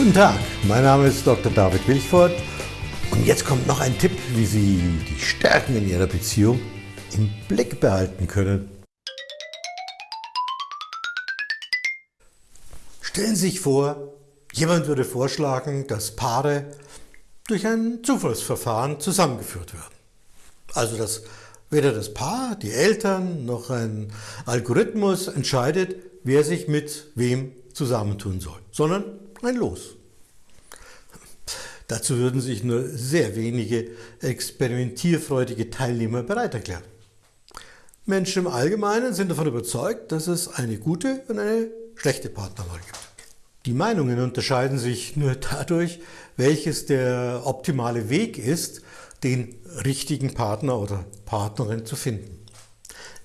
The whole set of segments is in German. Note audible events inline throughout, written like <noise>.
Guten Tag, mein Name ist Dr. David Wilchford und jetzt kommt noch ein Tipp, wie Sie die Stärken in Ihrer Beziehung im Blick behalten können. Stellen Sie sich vor, jemand würde vorschlagen, dass Paare durch ein Zufallsverfahren zusammengeführt werden. Also dass weder das Paar, die Eltern noch ein Algorithmus entscheidet, wer sich mit wem zusammentun soll, sondern ein Los. Dazu würden sich nur sehr wenige experimentierfreudige Teilnehmer bereit erklären. Menschen im Allgemeinen sind davon überzeugt, dass es eine gute und eine schlechte Partnerwahl gibt. Die Meinungen unterscheiden sich nur dadurch, welches der optimale Weg ist, den richtigen Partner oder Partnerin zu finden.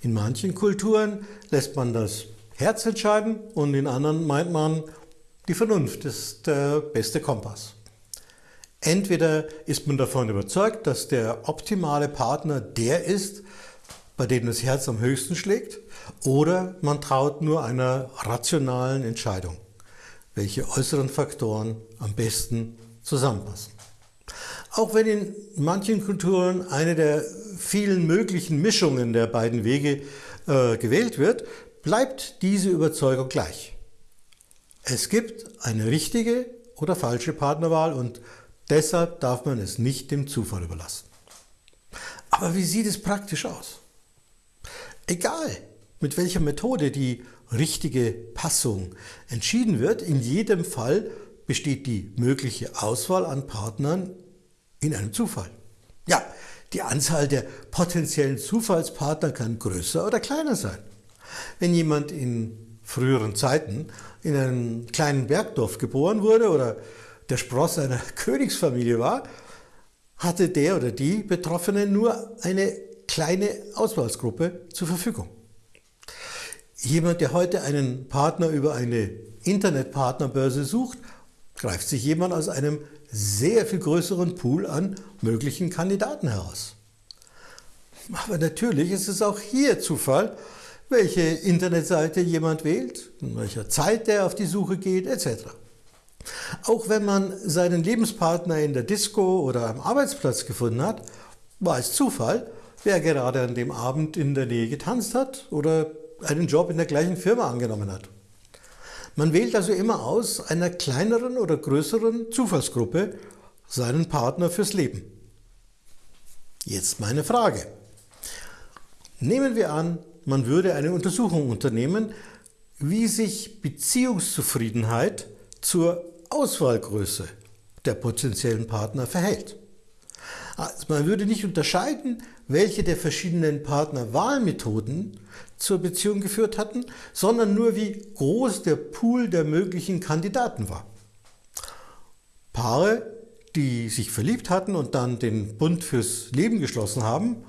In manchen Kulturen lässt man das Herz entscheiden und in anderen meint man, die Vernunft ist der beste Kompass. Entweder ist man davon überzeugt, dass der optimale Partner der ist, bei dem das Herz am höchsten schlägt, oder man traut nur einer rationalen Entscheidung, welche äußeren Faktoren am besten zusammenpassen. Auch wenn in manchen Kulturen eine der vielen möglichen Mischungen der beiden Wege äh, gewählt wird, bleibt diese Überzeugung gleich. Es gibt eine richtige oder falsche Partnerwahl und deshalb darf man es nicht dem Zufall überlassen. Aber wie sieht es praktisch aus? Egal, mit welcher Methode die richtige Passung entschieden wird, in jedem Fall besteht die mögliche Auswahl an Partnern in einem Zufall. Ja, die Anzahl der potenziellen Zufallspartner kann größer oder kleiner sein. Wenn jemand in früheren Zeiten in einem kleinen Bergdorf geboren wurde oder der Spross einer <laughs> Königsfamilie war, hatte der oder die Betroffene nur eine kleine Auswahlsgruppe zur Verfügung. Jemand, der heute einen Partner über eine Internetpartnerbörse sucht, greift sich jemand aus einem sehr viel größeren Pool an möglichen Kandidaten heraus. Aber natürlich ist es auch hier Zufall, welche Internetseite jemand wählt, in welcher Zeit der auf die Suche geht, etc. Auch wenn man seinen Lebenspartner in der Disco oder am Arbeitsplatz gefunden hat, war es Zufall, wer gerade an dem Abend in der Nähe getanzt hat oder einen Job in der gleichen Firma angenommen hat. Man wählt also immer aus einer kleineren oder größeren Zufallsgruppe seinen Partner fürs Leben. Jetzt meine Frage. Nehmen wir an, man würde eine Untersuchung unternehmen, wie sich Beziehungszufriedenheit zur Auswahlgröße der potenziellen Partner verhält. Also man würde nicht unterscheiden, welche der verschiedenen Partnerwahlmethoden zur Beziehung geführt hatten, sondern nur wie groß der Pool der möglichen Kandidaten war. Paare, die sich verliebt hatten und dann den Bund fürs Leben geschlossen haben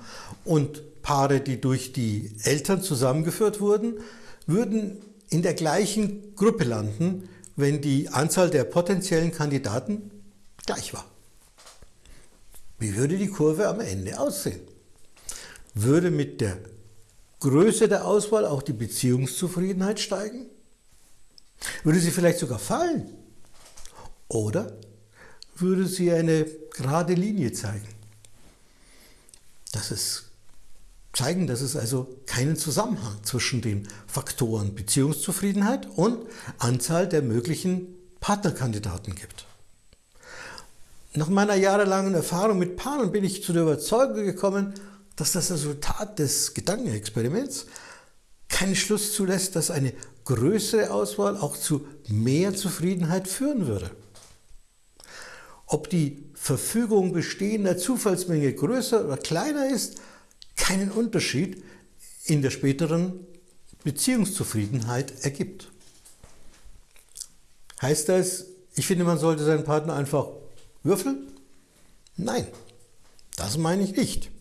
und Paare, die durch die Eltern zusammengeführt wurden, würden in der gleichen Gruppe landen, wenn die Anzahl der potenziellen Kandidaten gleich war. Wie würde die Kurve am Ende aussehen? Würde mit der Größe der Auswahl auch die Beziehungszufriedenheit steigen? Würde sie vielleicht sogar fallen? Oder würde sie eine gerade Linie zeigen? Das ist zeigen, dass es also keinen Zusammenhang zwischen den Faktoren Beziehungszufriedenheit und Anzahl der möglichen Partnerkandidaten gibt. Nach meiner jahrelangen Erfahrung mit Paaren bin ich zu der Überzeugung gekommen, dass das Resultat des Gedankenexperiments keinen Schluss zulässt, dass eine größere Auswahl auch zu mehr Zufriedenheit führen würde. Ob die Verfügung bestehender Zufallsmenge größer oder kleiner ist, keinen Unterschied in der späteren Beziehungszufriedenheit ergibt. Heißt das, ich finde, man sollte seinen Partner einfach würfeln? Nein, das meine ich nicht.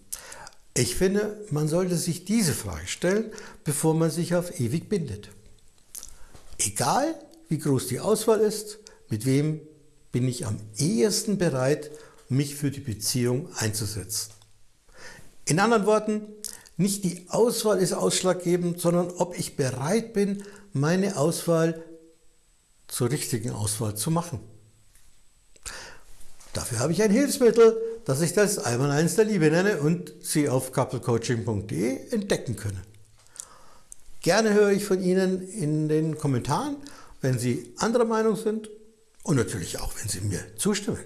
Ich finde, man sollte sich diese Frage stellen, bevor man sich auf ewig bindet. Egal, wie groß die Auswahl ist, mit wem bin ich am ehesten bereit, mich für die Beziehung einzusetzen. In anderen Worten, nicht die Auswahl ist ausschlaggebend, sondern ob ich bereit bin, meine Auswahl zur richtigen Auswahl zu machen. Dafür habe ich ein Hilfsmittel, das ich das Einmaleins der Liebe nenne und Sie auf couplecoaching.de entdecken können. Gerne höre ich von Ihnen in den Kommentaren, wenn Sie anderer Meinung sind und natürlich auch, wenn Sie mir zustimmen.